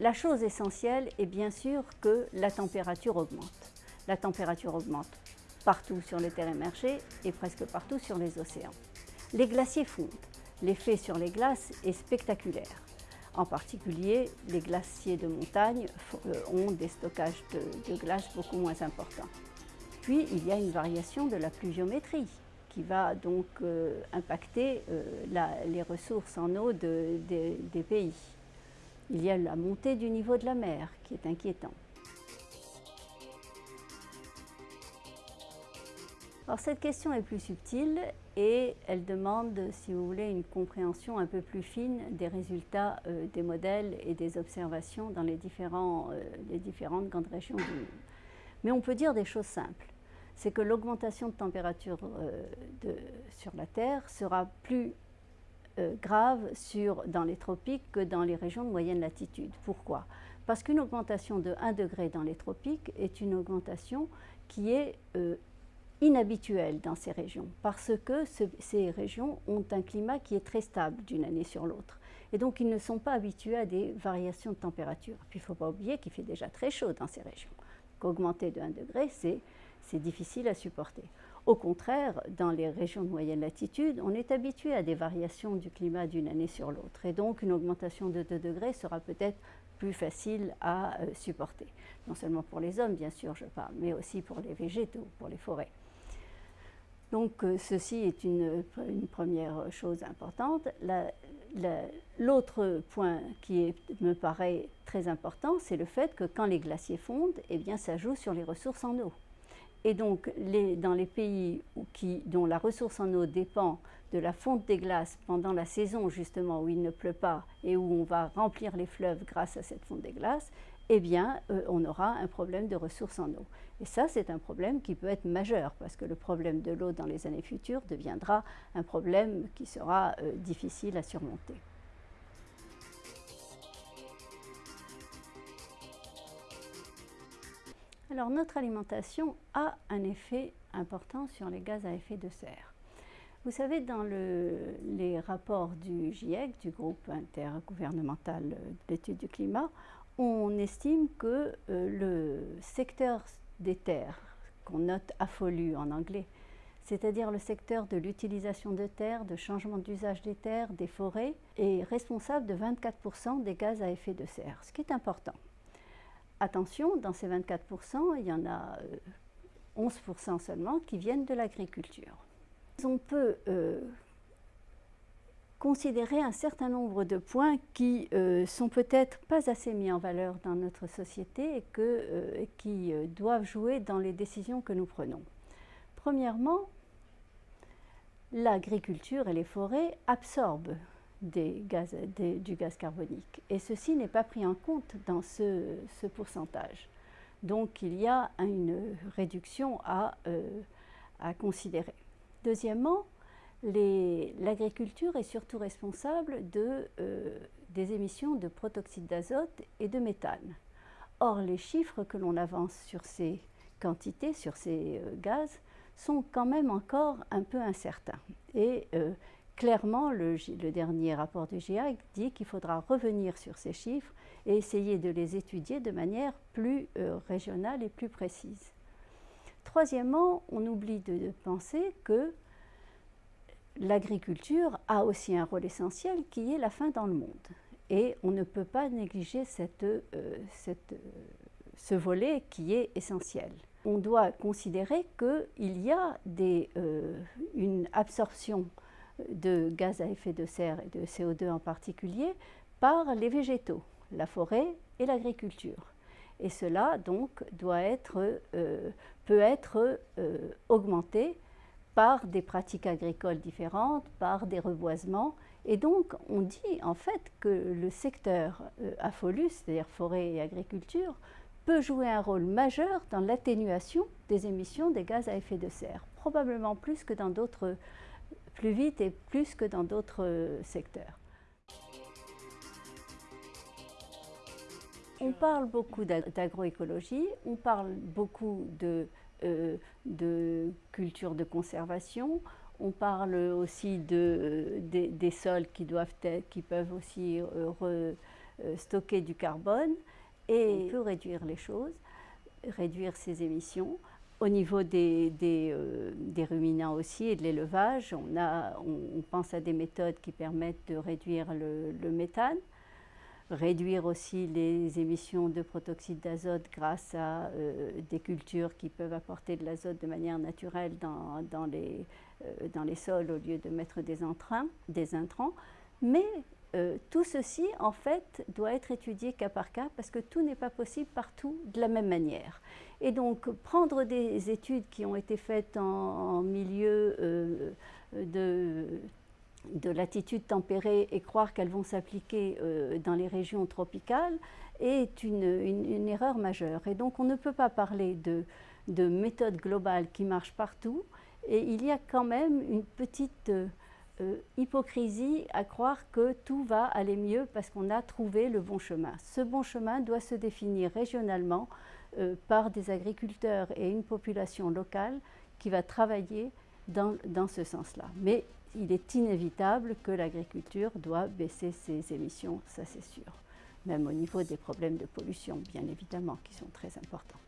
La chose essentielle est bien sûr que la température augmente. La température augmente partout sur les terres émergées et presque partout sur les océans. Les glaciers fondent. L'effet sur les glaces est spectaculaire. En particulier, les glaciers de montagne euh, ont des stockages de, glace beaucoup moins importants. Puis, il y a une variation de la pluviométrie qui va donc euh, impacter euh, les ressources en eau des pays. Il y a la montée du niveau de la mer qui est inquiétant. Cette question est plus subtile et elle demande, si vous voulez, une compréhension un peu plus fine des résultats euh, des modèles et des observations dans euh, les différentes grandes régions du monde. Mais on peut dire des choses simples. C'est que l'augmentation de température euh, sur la Terre sera plus grave sur, dans les tropiques que dans les régions de moyenne latitude. Pourquoi? Parce qu'une augmentation de 1 degré dans les tropiques est une augmentation qui est inhabituel dans ces régions parce que ces régions ont un climat qui est très stable d'une année sur l'autre. Et donc, ils ne sont pas habitués à des variations de température. Puis, il ne faut pas oublier qu'il fait déjà très chaud dans ces régions. Augmenter de 1 degré, c'est difficile à supporter. Au contraire, dans les régions de moyenne latitude, on est habitué à des variations du climat d'une année sur l'autre. Et donc, une augmentation de 2 degrés sera peut-être plus facile à euh, supporter. Non seulement pour les hommes, bien sûr, je parle, mais aussi pour les végétaux, pour les forêts. Donc euh, ceci est une, première chose importante. L'autre point qui me paraît très important, c'est le fait que quand les glaciers fondent, eh bien, ça joue sur les ressources en eau. Et donc, dans les pays dont la ressource en eau dépend de la fonte des glaces pendant la saison justement où il ne pleut pas et où on va remplir les fleuves grâce à cette fonte des glaces, eh bien, euh, on aura un problème de ressources en eau. Et ça, c'est un problème qui peut être majeur, parce que le problème de l'eau dans les années futures deviendra un problème qui sera euh, difficile à surmonter. Alors, notre alimentation a un effet important sur les gaz à effet de serre. Vous savez, dans les rapports du GIEC, du groupe intergouvernemental d'études du climat, on estime que euh, le secteur des terres, qu'on note affolu en anglais, c'est-à-dire le secteur de l'utilisation de terres, de changement d'usage des terres, des forêts, est responsable de 24% des gaz à effet de serre, ce qui est important. Attention, dans ces 24%, il y en a 11% euh, seulement qui viennent de l'agriculture. On peut euh, considérer un certain nombre de points qui euh, sont peut-être pas assez mis en valeur dans notre société et euh, qui doivent jouer dans les décisions que nous prenons. Premièrement, l'agriculture et les forêts absorbent du gaz carbonique et ceci n'est pas pris en compte dans ce, ce, pourcentage. Donc il y a une réduction à, à considérer. Deuxièmement, l'agriculture est surtout responsable de, euh, des émissions de protoxyde d'azote et de méthane. Or, les chiffres que l'on avance sur ces quantités, sur ces euh, gaz, sont quand même encore un peu incertains. Et euh, clairement, le, dernier rapport du GIEC dit qu'il faudra revenir sur ces chiffres et essayer de les étudier de manière plus régionale et plus précise. Troisièmement, on oublie de penser que l'agriculture a aussi un rôle essentiel qui est la faim dans le monde. Et on ne peut pas négliger cette, euh, euh, ce volet qui est essentiel. On doit considérer qu'il y a des, euh, une absorption de gaz à effet de serre et de CO2 en particulier par les végétaux, la forêt et l'agriculture. Et cela donc être, peut être augmenté par des pratiques agricoles différentes, par des reboisements. Et donc, on dit en fait que le secteur euh, AFOLUS, c'est-à-dire forêt et agriculture, peut jouer un rôle majeur dans l'atténuation des émissions des gaz à effet de serre, probablement plus que dans d'autres, plus vite et plus que dans d'autres euh, secteurs. On parle beaucoup d'agroécologie, on parle beaucoup de euh, de culture de conservation. On parle aussi de, des sols qui, doivent être, qui peuvent aussi euh, stocker du carbone et on peut réduire les choses, réduire ses émissions. Au niveau des, des, ruminants aussi et de l'élevage, on, on, pense à des méthodes qui permettent de réduire le méthane réduire aussi les émissions de protoxyde d'azote grâce à euh, des cultures qui peuvent apporter de l'azote de manière naturelle dans, dans, les, euh, dans, les, sols au lieu de mettre des, entrains, des intrants. Mais euh, tout ceci, en fait, doit être étudié cas par cas parce que tout n'est pas possible partout de la même manière. Et donc, prendre des études qui ont été faites en, milieu de de latitude tempérée et croire qu'elles vont s'appliquer euh, dans les régions tropicales est une, erreur majeure. Et donc on ne peut pas parler de, de méthode globale qui marche partout. Et il y a quand même une petite euh, hypocrisie à croire que tout va aller mieux parce qu'on a trouvé le bon chemin. Ce bon chemin doit se définir régionalement euh, par des agriculteurs et une population locale qui va travailler dans, dans ce sens-là. Mais il est inévitable que l'agriculture doit baisser ses émissions, ça c'est sûr, même au niveau des problèmes de pollution, bien évidemment, qui sont très importants.